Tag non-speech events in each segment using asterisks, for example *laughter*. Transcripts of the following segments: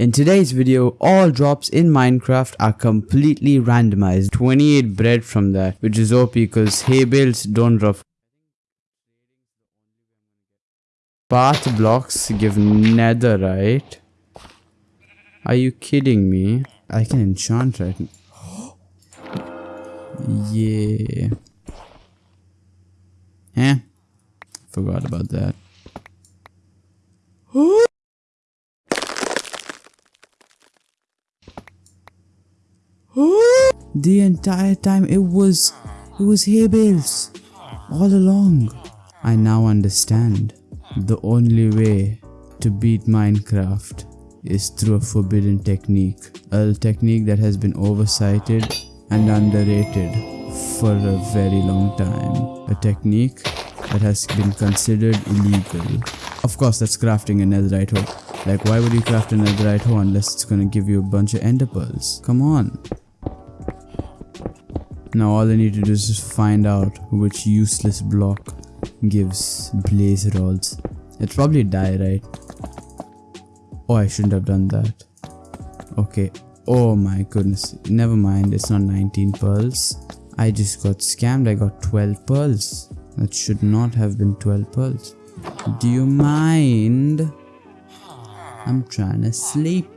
In today's video, all drops in Minecraft are completely randomized. 28 bread from that, which is OP because hay bales don't drop. Path blocks give netherite. Are you kidding me? I can enchant right now. *gasps* yeah. Eh? Forgot about that. The entire time it was it was hay bales all along. I now understand. The only way to beat Minecraft is through a forbidden technique. A technique that has been oversighted and underrated for a very long time. A technique that has been considered illegal. Of course, that's crafting a netherite hoe. Like, why would you craft a netherite hoe unless it's gonna give you a bunch of ender pearls? Come on. Now all I need to do is find out which useless block gives blaze rods. It's probably die, right? Oh, I shouldn't have done that. Okay. Oh my goodness. Never mind. It's not 19 pearls. I just got scammed. I got 12 pearls. That should not have been 12 pearls. Do you mind? I'm trying to sleep.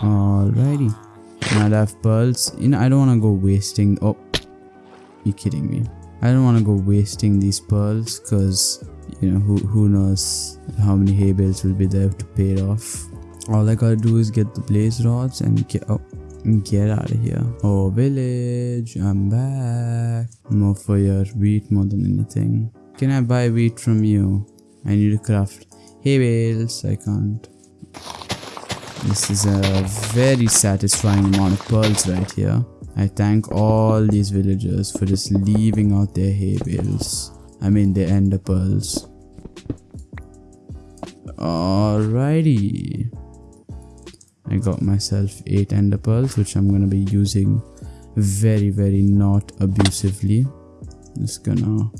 Alrighty. Now I have pearls. You know, I don't want to go wasting. Oh, you kidding me? I don't want to go wasting these pearls because you know who who knows how many hay bales will be there to pay it off. All I gotta do is get the blaze rods and get oh, get out of here. Oh village, I'm back. More for your wheat more than anything. Can I buy wheat from you? I need to craft hay bales. I can't. This is a very satisfying amount of pearls right here. I thank all these villagers for just leaving out their hay bales. I mean their ender pearls. Alrighty. I got myself 8 ender pearls which I'm gonna be using very very not abusively. Just gonna...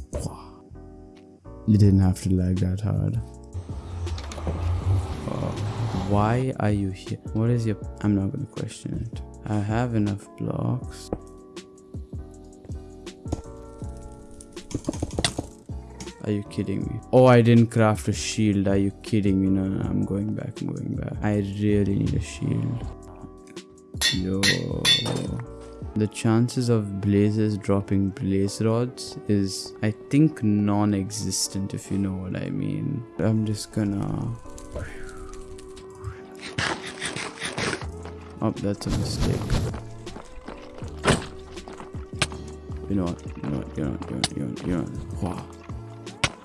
You didn't have to lag that hard. Why are you here? What is your... I'm not gonna question it. I have enough blocks. Are you kidding me? Oh, I didn't craft a shield. Are you kidding me? No, no, I'm going back. I'm going back. I really need a shield. Yo. The chances of blazes dropping blaze rods is, I think, non-existent if you know what I mean. I'm just gonna Oh, that's a mistake. You know what? You know what? You know what? You know what? You know what? What? Wow.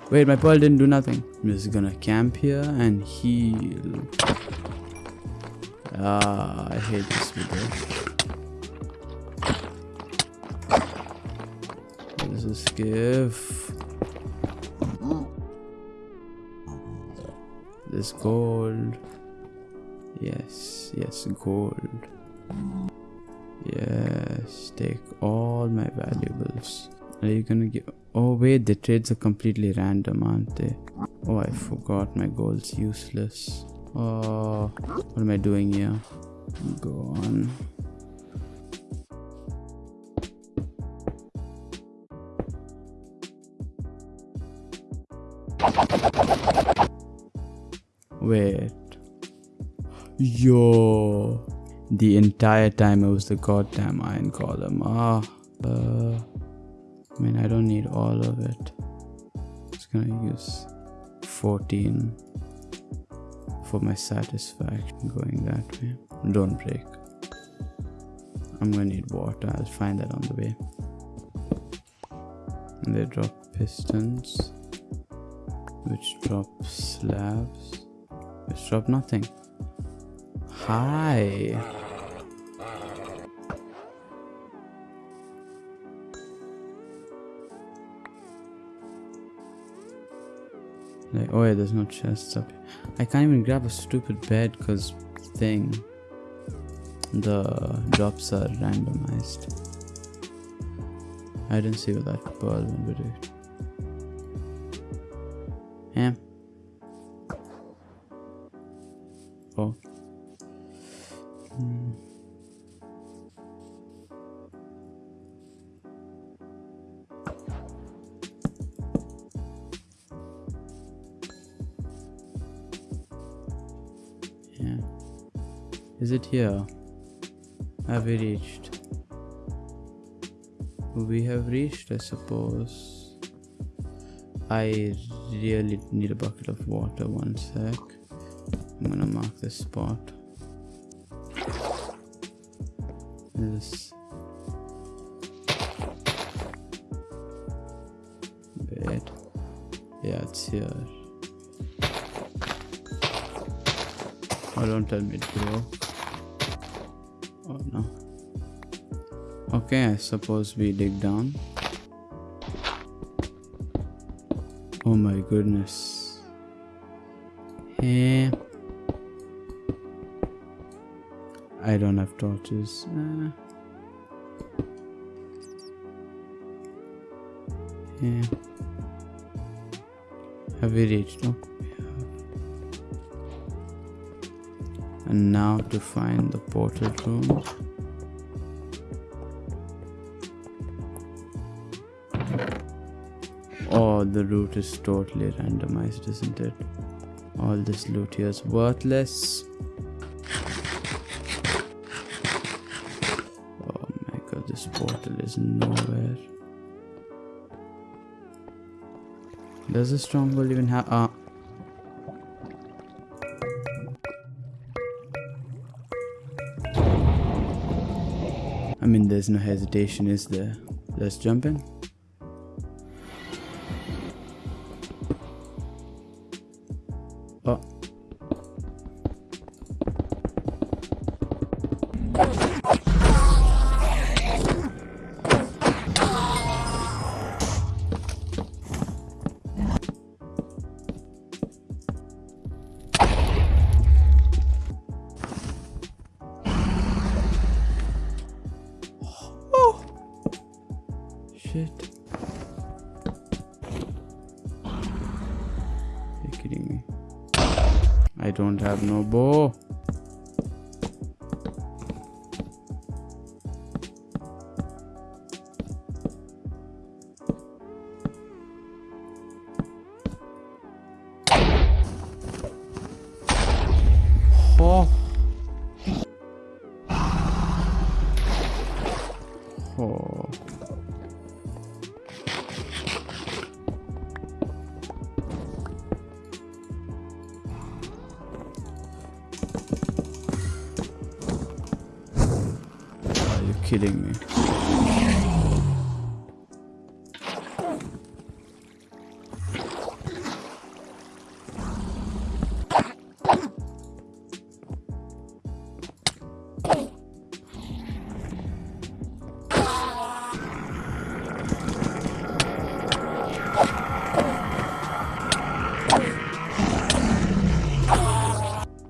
Wait, my pearl didn't do nothing. I'm just gonna camp here and heal. Ah, I hate this video. This is give. This gold. Yes, yes, gold. Yes, take all my valuables. Are you gonna give... Oh wait, the trades are completely random, aren't they? Oh, I forgot my gold's useless. Oh, what am I doing here? Go on. Wait. Yo. The entire time it was the goddamn iron column. Ah. Uh, I mean, I don't need all of it. Just gonna use 14 for my satisfaction going that way. Don't break. I'm gonna need water. I'll find that on the way. And they drop pistons, which drop slabs, which drop nothing. Hi. Like, oh yeah, there's no chests up here. I can't even grab a stupid bed because thing. The drops are randomized. I didn't see what that pearl went it. Yeah. Oh. Is it here? Have we reached? We have reached, I suppose. I really need a bucket of water. One sec. I'm gonna mark this spot. This. Wait. Yeah, it's here. Oh, don't tell me to go. Oh no. Okay, I suppose we dig down. Oh my goodness. Hey. I don't have torches. Uh. Yeah. Have we reached? No. And now to find the portal room. Oh, the route is totally randomized, isn't it? All this loot here is worthless. Oh my god, this portal is nowhere. Does the stronghold even have... Ah. I mean, there's no hesitation, is there? Let's jump in. Have no bow. Kidding me?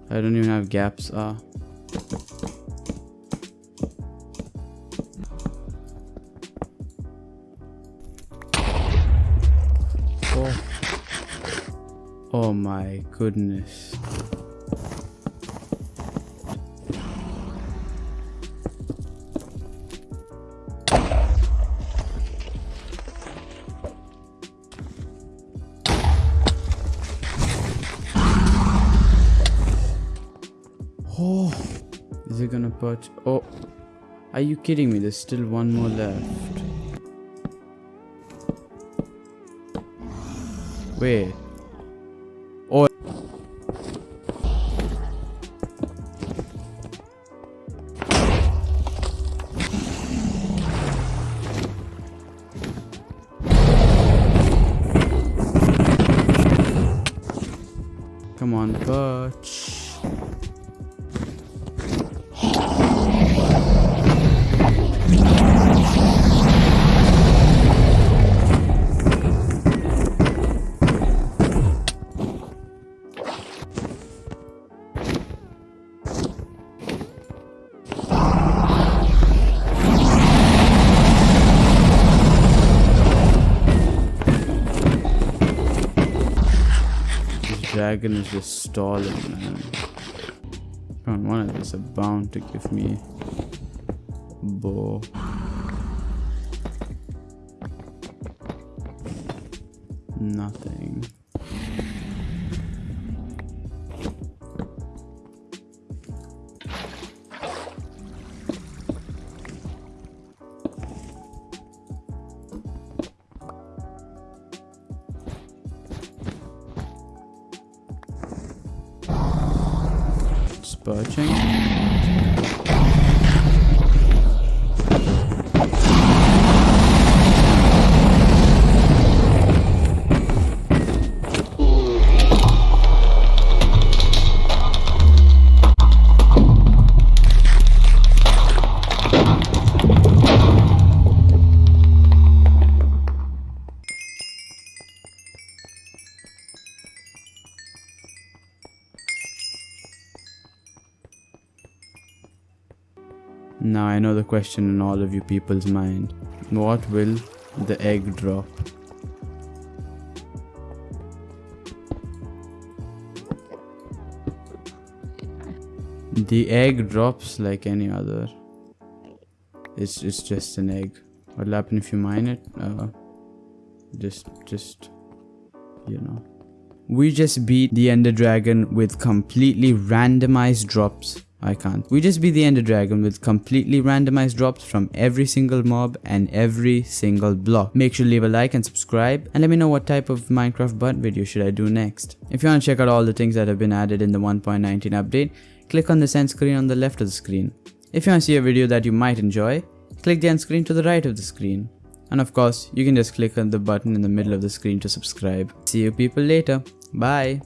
I don't even have gaps. Ah. My goodness. Oh, is it gonna perch? Oh, are you kidding me? There's still one more left. Wait. Come on, perch. Dragon is just stalling, man. One of these are bound to give me bow. Nothing. Button. Now I know the question in all of you people's mind. What will the egg drop? The egg drops like any other. It's it's just an egg. What'll happen if you mine it? Uh, just just you know. We just beat the Ender Dragon with completely randomized drops. I can't. We just beat the Ender Dragon with completely randomized drops from every single mob and every single block. Make sure to leave a like and subscribe and let me know what type of Minecraft butt video should I do next. If you want to check out all the things that have been added in the 1.19 update, click on the end screen on the left of the screen. If you want to see a video that you might enjoy, click the end screen to the right of the screen. And of course, you can just click on the button in the middle of the screen to subscribe. See you people later. Bye.